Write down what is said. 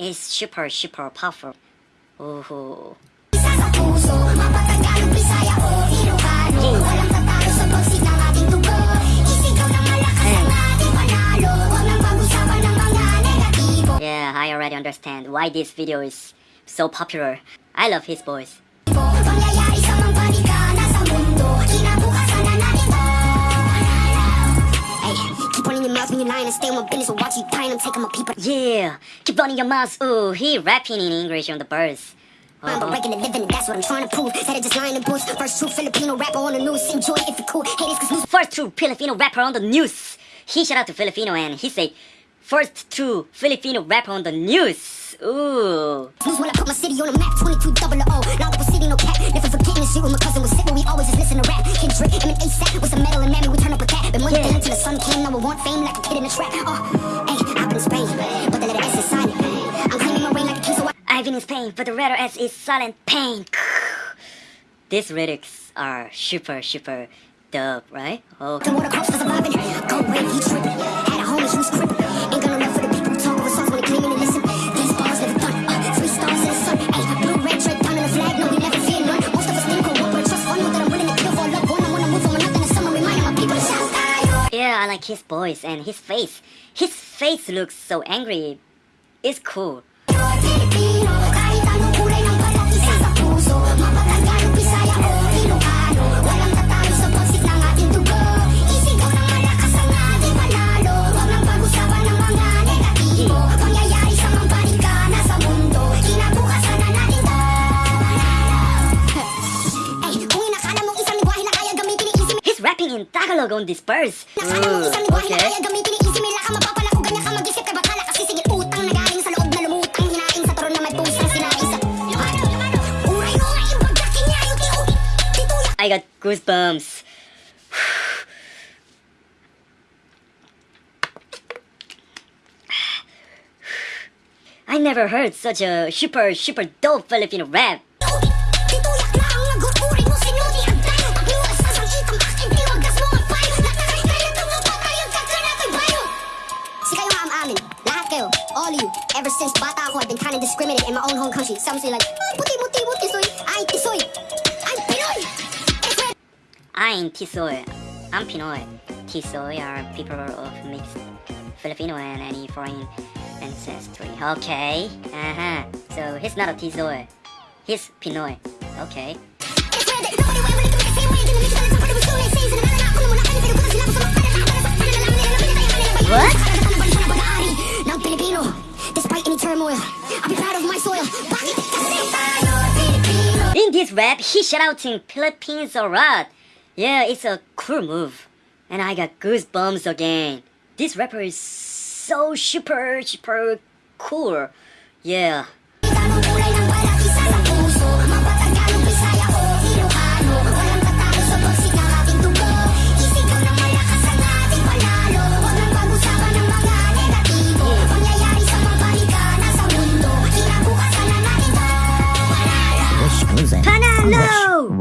is super super powerful. Ooh. Isa sa puso, mapatagalog Bisaya o Ilocano Walang tatalo sa pagsig ng ating tubo Isigaw ng malakas ang ating panalo Huwag nang pag-usapan ng mga negatibo Yeah, I already understand why this video is so popular. I love his voice. Running your mouth when you're lying And stay on my business or watch you dying I'm taking my people Yeah, keep running your mouth. Ooh, he rapping in English on the verse. I'm but breaking the living, that's what I'm trying to prove. That it just lying in bush. First true Filipino rapper on the news. Enjoy if you cool. Haters cause news First true Filipino rapper on the news. He shout out to Filipino and he say, first true Filipino rapper on the news. Ooh. news when I put my city on the map. 22 double O. Now the city, no cap. Never forgetting the shit when my cousin was sick, but we always just listen to rap. Kendrick, I'm an ASAP with some metal yeah. until the sun came. Now I want fame like a kid in a trap. Oh, hey, I've been in Spain, but the letter S is silent. I'm claiming my reign like a king, so I I've been in Spain, but the letter S is silent pain. These lyrics are super, super dope, right? Oh, The water crops for surviving. Go away, he tripping. Had a homie, was crippin'. Ain't love for the people like his voice and his face. His face looks so angry. It's cool. Ah, mo nga ibagdakin niya yung tiyo Tituya I got goosebumps. I never heard such a super, super dope Filipino rap. Kayo All you Ever since bata ako I've been kind of discriminated in my own home country Some say like Puti muti muti soy Ay tisoy I'm Pinoy I'm Tisoy. I'm Pinoy. Tisoy are people of mixed Filipino and any foreign ancestry. Okay. Uh-huh. So he's not a Tisoy. He's Pinoy. Okay. This rap, he shout out in Philippines a lot. Yeah, it's a cool move. And I got goosebumps again. This rapper is so super, super cool. Yeah.